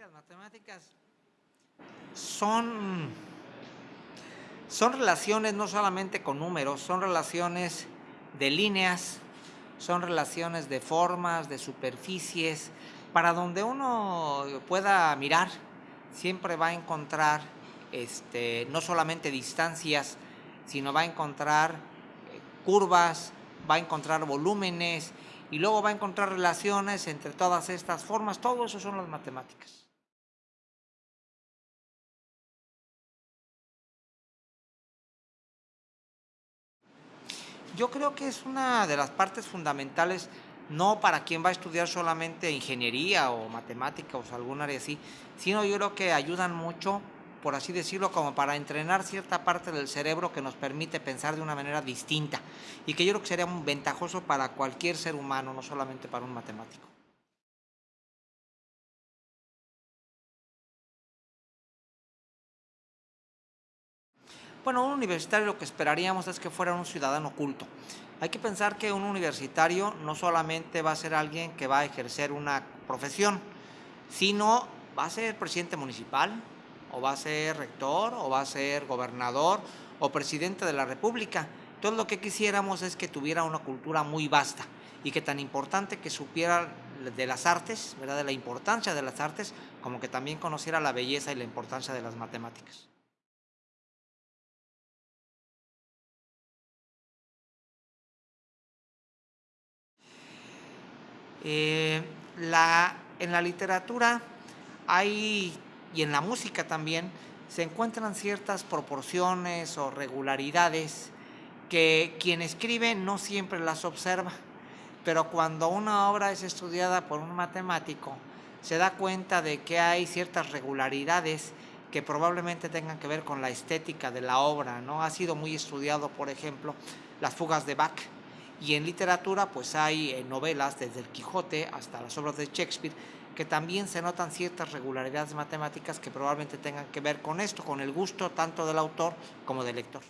Las matemáticas son, son relaciones no solamente con números, son relaciones de líneas, son relaciones de formas, de superficies, para donde uno pueda mirar, siempre va a encontrar este, no solamente distancias, sino va a encontrar eh, curvas, va a encontrar volúmenes y luego va a encontrar relaciones entre todas estas formas. Todo eso son las matemáticas. Yo creo que es una de las partes fundamentales, no para quien va a estudiar solamente ingeniería o matemáticas o algún área así, sino yo creo que ayudan mucho por así decirlo, como para entrenar cierta parte del cerebro que nos permite pensar de una manera distinta y que yo creo que sería ventajoso para cualquier ser humano, no solamente para un matemático. Bueno, un universitario lo que esperaríamos es que fuera un ciudadano culto. Hay que pensar que un universitario no solamente va a ser alguien que va a ejercer una profesión, sino va a ser presidente municipal, o va a ser rector, o va a ser gobernador, o presidente de la república. Todo lo que quisiéramos es que tuviera una cultura muy vasta y que tan importante que supiera de las artes, ¿verdad? de la importancia de las artes, como que también conociera la belleza y la importancia de las matemáticas. Eh, en la literatura hay y en la música también se encuentran ciertas proporciones o regularidades que quien escribe no siempre las observa, pero cuando una obra es estudiada por un matemático, se da cuenta de que hay ciertas regularidades que probablemente tengan que ver con la estética de la obra, ¿no? Ha sido muy estudiado, por ejemplo, las fugas de Bach, y en literatura pues hay eh, novelas desde el Quijote hasta las obras de Shakespeare que también se notan ciertas regularidades matemáticas que probablemente tengan que ver con esto, con el gusto tanto del autor como del lector.